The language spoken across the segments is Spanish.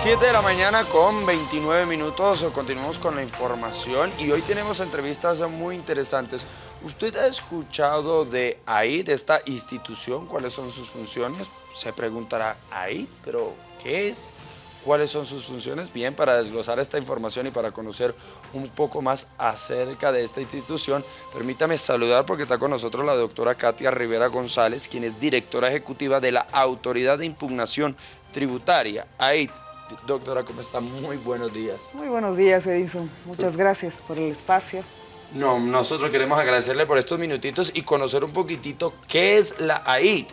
7 de la mañana con 29 minutos, continuamos con la información y hoy tenemos entrevistas muy interesantes. ¿Usted ha escuchado de AID, de esta institución? ¿Cuáles son sus funciones? Se preguntará, ¿AID? ¿Pero qué es? ¿Cuáles son sus funciones? Bien, para desglosar esta información y para conocer un poco más acerca de esta institución, permítame saludar porque está con nosotros la doctora Katia Rivera González, quien es directora ejecutiva de la Autoridad de Impugnación Tributaria, AID. Doctora, ¿cómo está? Muy buenos días. Muy buenos días, Edison. Muchas gracias por el espacio. No, nosotros queremos agradecerle por estos minutitos y conocer un poquitito qué es la AID.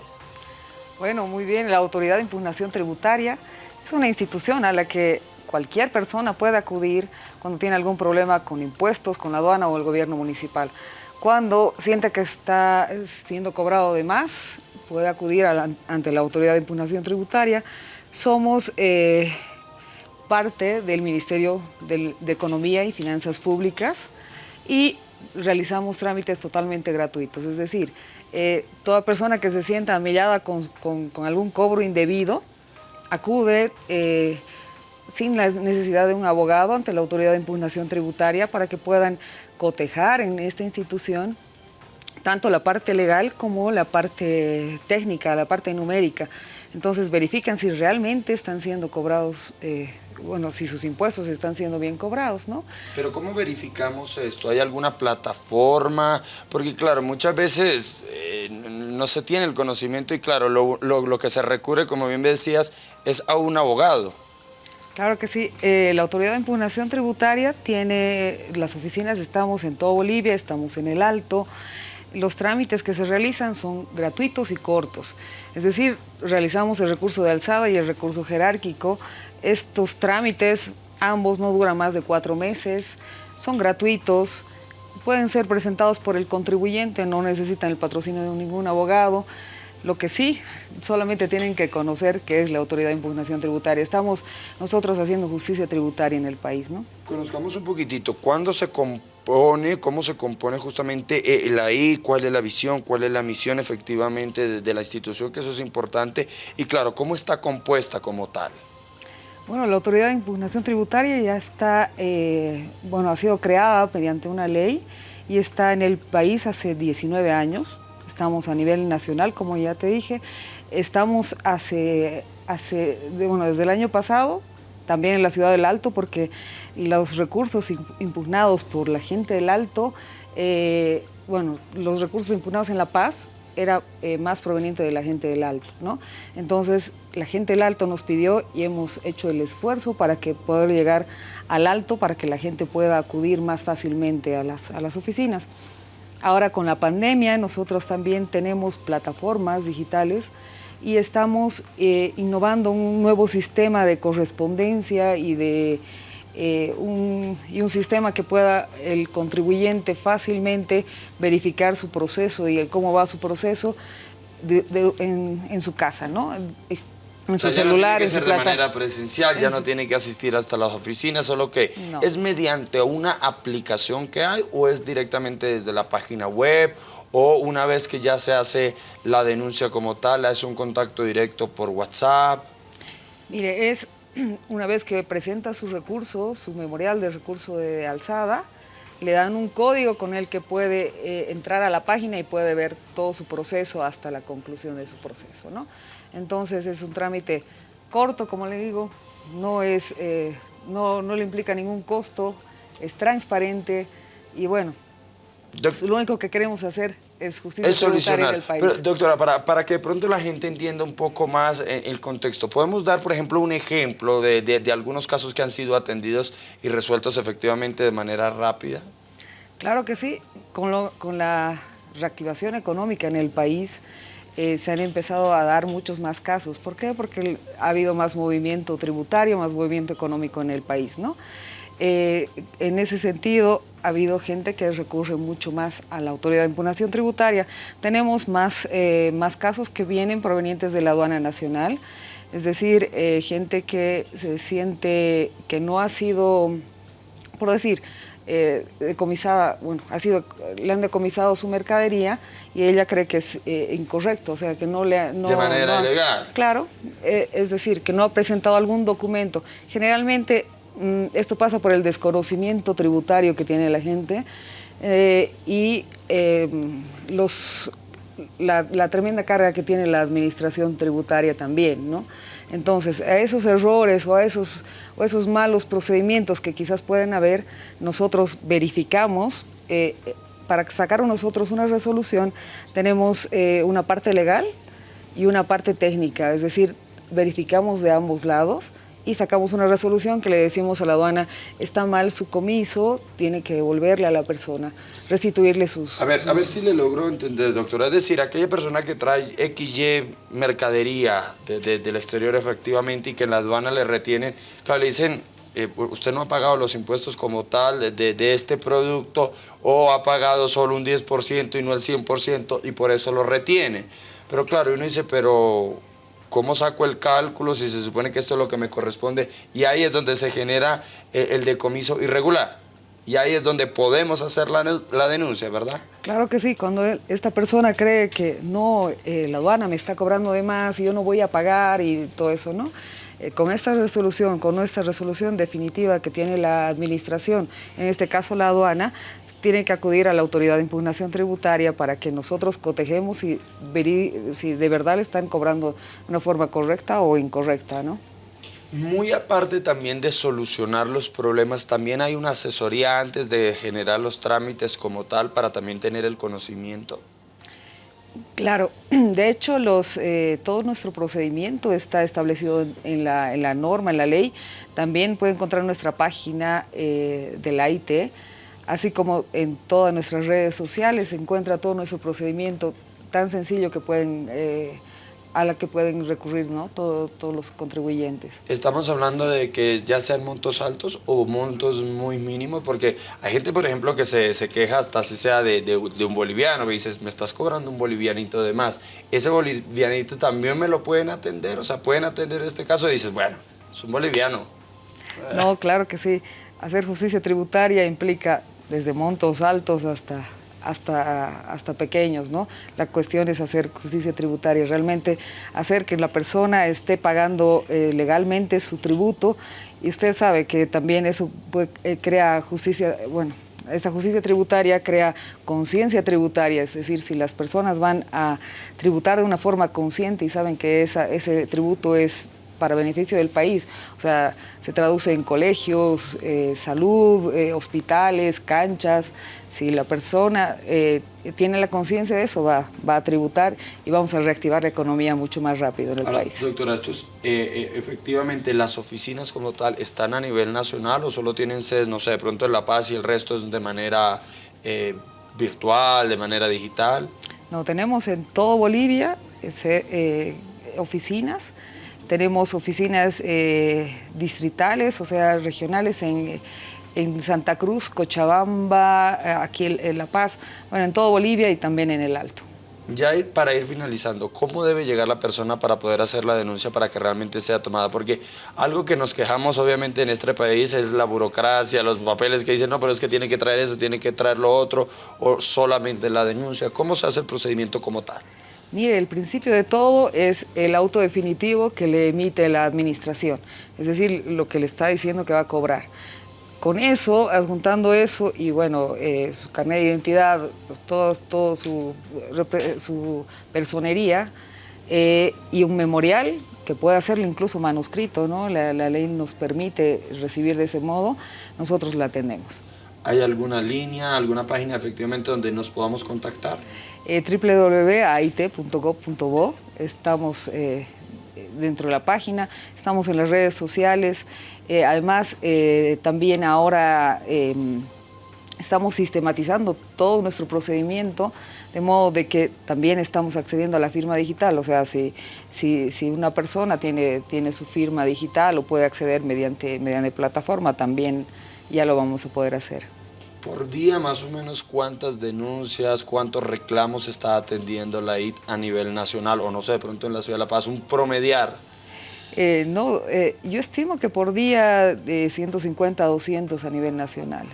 Bueno, muy bien, la Autoridad de Impugnación Tributaria es una institución a la que cualquier persona puede acudir cuando tiene algún problema con impuestos, con la aduana o el gobierno municipal. Cuando siente que está siendo cobrado de más, puede acudir ante la Autoridad de Impugnación Tributaria. Somos eh, parte del Ministerio de, Economía y Finanzas Públicas y realizamos trámites totalmente gratuitos, es decir, eh, toda persona que se sienta amillada con, algún cobro indebido acude eh, sin la necesidad de un abogado ante la Autoridad de Impugnación Tributaria para que puedan cotejar en esta institución tanto la parte legal como la parte técnica, la parte numérica. Entonces verifican si realmente están siendo cobrados, eh, bueno, si sus impuestos están siendo bien cobrados, ¿no? Pero ¿cómo verificamos esto? ¿Hay alguna plataforma? Porque claro, muchas veces eh, no se tiene el conocimiento y claro, lo, lo, que se recurre, como bien decías, es a un abogado. Claro que sí. Eh, la Autoridad de Impugnación Tributaria tiene las oficinas, estamos en todo Bolivia, estamos en el Alto, los trámites que se realizan son gratuitos y cortos. Es decir, realizamos el recurso de alzada y el recurso jerárquico. Estos trámites, ambos no duran más de cuatro meses, son gratuitos, pueden ser presentados por el contribuyente, no necesitan el patrocinio de ningún abogado. Lo que sí, solamente tienen que conocer qué es la Autoridad de Impugnación Tributaria. Estamos nosotros haciendo justicia tributaria en el país, ¿no? Conozcamos un poquitito, ¿cuándo se compone, cómo se compone justamente la I, cuál es la visión, cuál es la misión efectivamente de, la institución, que eso es importante, y claro, cómo está compuesta como tal? Bueno, la Autoridad de Impugnación Tributaria ya está, eh, bueno, ha sido creada mediante una ley y está en el país hace 19 años estamos a nivel nacional, como ya te dije, estamos hace, hace bueno, desde el año pasado, también en la ciudad del Alto, porque los recursos impugnados por la gente del Alto, eh, bueno, los recursos impugnados en La Paz era eh, más proveniente de la gente del Alto, ¿no? Entonces, la gente del Alto nos pidió y hemos hecho el esfuerzo para que poder llegar al Alto, para que la gente pueda acudir más fácilmente a las, a las oficinas. Ahora con la pandemia nosotros también tenemos plataformas digitales y estamos eh, innovando un nuevo sistema de correspondencia y de eh, un, y un sistema que pueda el contribuyente fácilmente verificar su proceso y el cómo va su proceso en, en, su casa, ¿no? En su celular, no tiene que ser de manera presencial, ya no tiene que asistir hasta las oficinas, solo que es mediante una aplicación que hay o es directamente desde la página web o una vez que ya se hace la denuncia como tal, es un contacto directo por WhatsApp. Mire, es una vez que presenta su recurso, su memorial de recurso de alzada, le dan un código con el que puede eh, entrar a la página y puede ver todo su proceso hasta la conclusión de su proceso, ¿no? Entonces es un trámite corto, como le digo, no, es, eh, no, no, le implica ningún costo, es transparente y bueno, lo único que queremos hacer es justicia es tributaria del país. Pero, doctora, para, para, que de pronto la gente entienda un poco más eh, el contexto, ¿podemos dar, por ejemplo, un ejemplo de, de, algunos casos que han sido atendidos y resueltos efectivamente de manera rápida? Claro que sí, con, lo, con la reactivación económica en el país, eh, se han empezado a dar muchos más casos. ¿Por qué? Porque ha habido más movimiento tributario, más movimiento económico en el país, ¿no? Eh, en ese sentido, ha habido gente que recurre mucho más a la autoridad de impugnación tributaria. Tenemos más, eh, más casos que vienen provenientes de la aduana nacional, es decir, gente que se siente que no ha sido, por decir, eh, decomisada, bueno, ha sido, le han decomisado su mercadería y ella cree que es eh, incorrecto, o sea, que no le... No, de manera ilegal. Claro, eh, es decir, que no ha presentado algún documento. Generalmente esto pasa por el desconocimiento tributario que tiene la gente y los, la, tremenda carga que tiene la administración tributaria también, ¿no? Entonces, a esos errores o a esos, o esos malos procedimientos que quizás pueden haber, nosotros verificamos, eh, para sacar nosotros una resolución, tenemos eh, una parte legal y una parte técnica, es decir, verificamos de ambos lados, y sacamos una resolución que le decimos a la aduana, está mal su comiso, tiene que devolverle a la persona, restituirle sus... A ver, a ver si le logro entender, doctora. Es decir, aquella persona que trae XY mercadería del exterior efectivamente y que en la aduana le retienen, claro, le dicen, eh, usted no ha pagado los impuestos como tal de, de, este producto o ha pagado solo un 10% y no el 100% y por eso lo retiene. Pero claro, uno dice, pero ¿Cómo saco el cálculo si se supone que esto es lo que me corresponde? Y ahí es donde se genera eh, el decomiso irregular. Y ahí es donde podemos hacer la, la, denuncia, ¿verdad? Claro que sí, cuando esta persona cree que no, eh, la aduana me está cobrando de más y yo no voy a pagar y todo eso, ¿no? Eh, con esta resolución, con nuestra resolución definitiva que tiene la administración, en este caso la aduana, tiene que acudir a la autoridad de impugnación tributaria para que nosotros cotejemos si, si de verdad le están cobrando de una forma correcta o incorrecta, ¿no? Muy aparte también de solucionar los problemas, también hay una asesoría antes de generar los trámites como tal para también tener el conocimiento. Claro, de hecho los, eh, todo nuestro procedimiento está establecido en la, norma, en la ley. También puede encontrar nuestra página eh, de la IT, así como en todas nuestras redes sociales se encuentra todo nuestro procedimiento tan sencillo que pueden eh, a la que pueden recurrir ¿no? todos los contribuyentes. Estamos hablando de que ya sean montos altos o montos muy mínimos, porque hay gente, por ejemplo, que se, se queja hasta si sea de, de, un boliviano, me dices, me estás cobrando un bolivianito de más. Ese bolivianito también me lo pueden atender, o sea, pueden atender este caso y dices, bueno, es un boliviano. No, claro que sí. Hacer justicia tributaria implica desde montos altos hasta hasta, hasta pequeños, ¿no? La cuestión es hacer justicia tributaria, realmente hacer que la persona esté pagando eh, legalmente su tributo y usted sabe que también eso eh, crea justicia, bueno, esta justicia tributaria crea conciencia tributaria, es decir, si las personas van a tributar de una forma consciente y saben que ese tributo es para beneficio del país. O sea, se traduce en colegios, eh, salud, eh, hospitales, canchas. Si la persona eh, tiene la conciencia de eso, va, va a tributar y vamos a reactivar la economía mucho más rápido en el país. Doctora, efectivamente, ¿las oficinas como tal están a nivel nacional o solo tienen sedes, no sé, de pronto en La Paz y el resto es de manera virtual, de manera digital? No, tenemos en todo Bolivia oficinas, tenemos oficinas eh, distritales, o sea, regionales en, Santa Cruz, Cochabamba, eh, aquí en, La Paz, bueno, en todo Bolivia y también en el Alto. Ya para ir finalizando, ¿cómo debe llegar la persona para poder hacer la denuncia para que realmente sea tomada? Porque algo que nos quejamos obviamente en este país es la burocracia, los papeles que dicen, no, pero es que tiene que traer eso, tiene que traer lo otro, o solamente la denuncia. ¿Cómo se hace el procedimiento como tal? Mire, el principio de todo es el auto definitivo que le emite la administración, es decir, lo que le está diciendo que va a cobrar. Con eso, adjuntando eso y bueno, eh, su carnet de identidad, pues, todo, su, personería eh, y un memorial que puede hacerlo incluso manuscrito, ¿no? La, la ley nos permite recibir de ese modo, nosotros la tenemos. ¿Hay alguna línea, alguna página efectivamente donde nos podamos contactar? Eh. Estamos eh, dentro de la página, estamos en las redes sociales. Eh, además, eh, también ahora em, estamos sistematizando todo nuestro procedimiento, de modo de que también estamos accediendo a la firma digital. O sea, si, si, si una persona tiene, tiene su firma digital o puede acceder mediante, mediante plataforma, también ya lo vamos a poder hacer por día más o menos cuántas denuncias, cuántos reclamos está atendiendo la IT a nivel nacional o no sé, de pronto en la Ciudad de La Paz, un promediar. Eh, no, eh, yo estimo que por día de 150 a 200 a nivel nacional.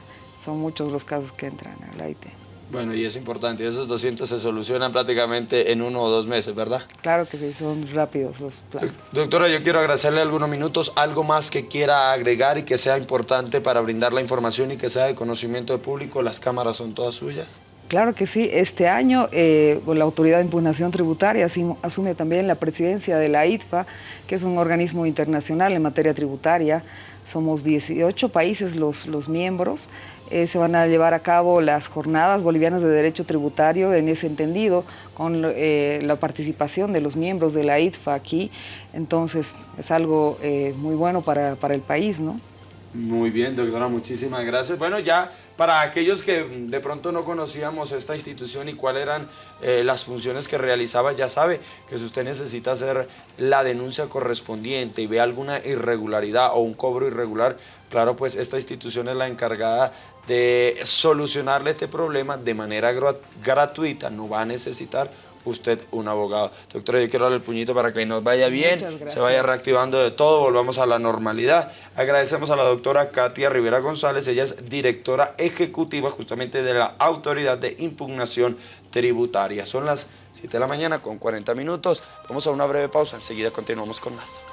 son muchos los casos que entran al AIT. Bueno, y es importante, esos 200 se solucionan prácticamente en uno o dos meses, ¿verdad? Claro que sí, son rápidos los plazos. Doctora, yo quiero agradecerle algunos minutos, algo más que quiera agregar y que sea importante para brindar la información y que sea de conocimiento del público, las cámaras son todas suyas. Claro que sí. Este año eh, la Autoridad de Impugnación Tributaria asume también la presidencia de la ITFA, que es un organismo internacional en materia tributaria. Somos 18 países los, los miembros. Eh, se van a llevar a cabo las jornadas bolivianas de derecho tributario en ese entendido, con eh, la participación de los miembros de la ITFA aquí. Entonces es algo muy bueno para, para el país, ¿no? Muy bien, doctora, muchísimas gracias. Bueno, ya para aquellos que de pronto no conocíamos esta institución y cuáles eran eh, las funciones que realizaba, ya sabe que si usted necesita hacer la denuncia correspondiente y ve alguna irregularidad o un cobro irregular, claro, pues esta institución es la encargada de solucionarle este problema de manera gratuita, no va a necesitar usted un abogado. Doctora, yo quiero darle el puñito para que nos vaya bien, se vaya reactivando de todo, volvamos a la normalidad. Agradecemos a la doctora Katia Rivera González, ella es directora ejecutiva justamente de la Autoridad de Impugnación Tributaria. Son las 7 de la mañana con 40 minutos. Vamos a una breve pausa, enseguida continuamos con más.